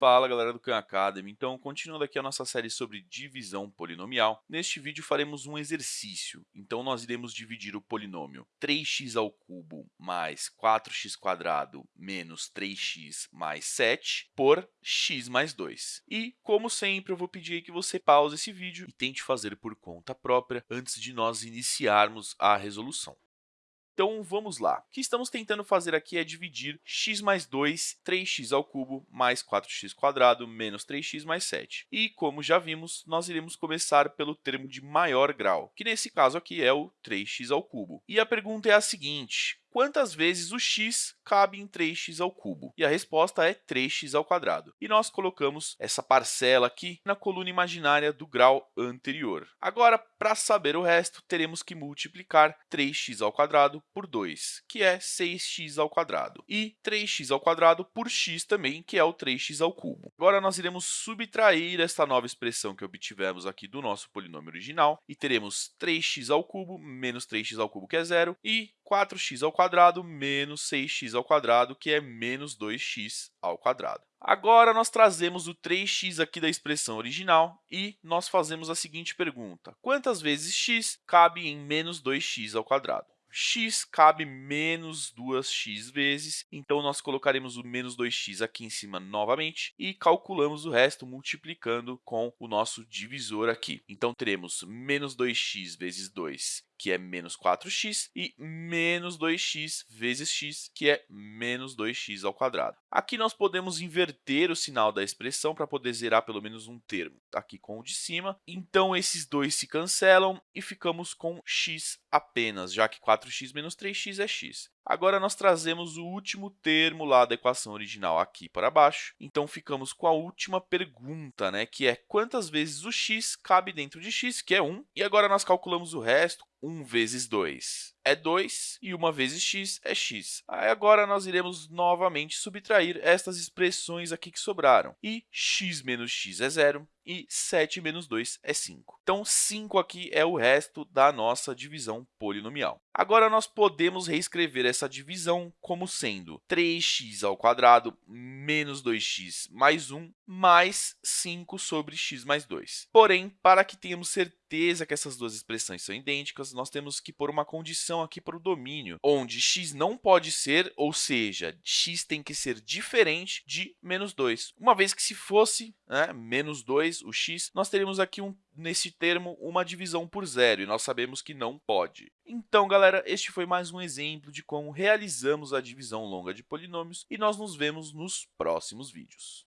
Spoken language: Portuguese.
Fala galera do Khan Academy, então continuando aqui a nossa série sobre divisão polinomial, neste vídeo faremos um exercício, então nós iremos dividir o polinômio 3x ao cubo mais 4x² menos 3x mais 7 por x mais 2. E, como sempre, eu vou pedir que você pause esse vídeo e tente fazer por conta própria antes de nós iniciarmos a resolução. Então, vamos lá. O que estamos tentando fazer aqui é dividir x mais 2, 3x ao cubo, mais 4x² menos 3x mais 7. E, como já vimos, nós iremos começar pelo termo de maior grau, que nesse caso aqui é o 3x ao cubo. E a pergunta é a seguinte, quantas vezes o x cabe em 3x ao cubo? E a resposta é 3x ao quadrado. E nós colocamos essa parcela aqui na coluna imaginária do grau anterior. Agora, para saber o resto, teremos que multiplicar 3x ao quadrado por 2, que é 6x ao quadrado, e 3x ao quadrado por x também, que é o 3x ao cubo. Agora, nós iremos subtrair esta nova expressão que obtivemos aqui do nosso polinômio original, e teremos 3x ao cubo menos 3x ao cubo, que é zero, e 4x ao quadrado menos 6x ao quadrado, que é menos 2x ao quadrado. Agora, nós trazemos o 3x aqui da expressão original e nós fazemos a seguinte pergunta. Quantas vezes x cabe em menos 2x ao quadrado? x cabe menos 2x vezes, então nós colocaremos o menos 2x aqui em cima novamente e calculamos o resto multiplicando com o nosso divisor aqui. Então, teremos menos 2x vezes 2 que é menos 4x, e menos 2x vezes x, que é menos 2x ao quadrado. Aqui nós podemos inverter o sinal da expressão para poder zerar pelo menos um termo, aqui com o de cima. Então, esses dois se cancelam e ficamos com x apenas, já que 4x menos 3x é x. Agora, nós trazemos o último termo lá da equação original aqui para baixo. Então, ficamos com a última pergunta, né, que é quantas vezes o x cabe dentro de x, que é 1. E agora, nós calculamos o resto. 1 vezes 2 é 2 e 1 vezes x é x. Aí agora nós iremos novamente subtrair estas expressões aqui que sobraram. E x menos x é zero e 7 menos 2 é 5. Então, 5 aqui é o resto da nossa divisão polinomial. Agora, nós podemos reescrever essa divisão como sendo 3x ao menos 2x mais 1 mais 5 sobre x mais 2. Porém, para que tenhamos certeza que essas duas expressões são idênticas, nós temos que pôr uma condição aqui para o domínio, onde x não pode ser, ou seja, x tem que ser diferente de menos 2. Uma vez que se fosse né, menos 2, o x, nós teríamos aqui um, nesse termo uma divisão por zero, e nós sabemos que não pode. Então, galera, este foi mais um exemplo de como realizamos a divisão longa de polinômios, e nós nos vemos nos próximos vídeos.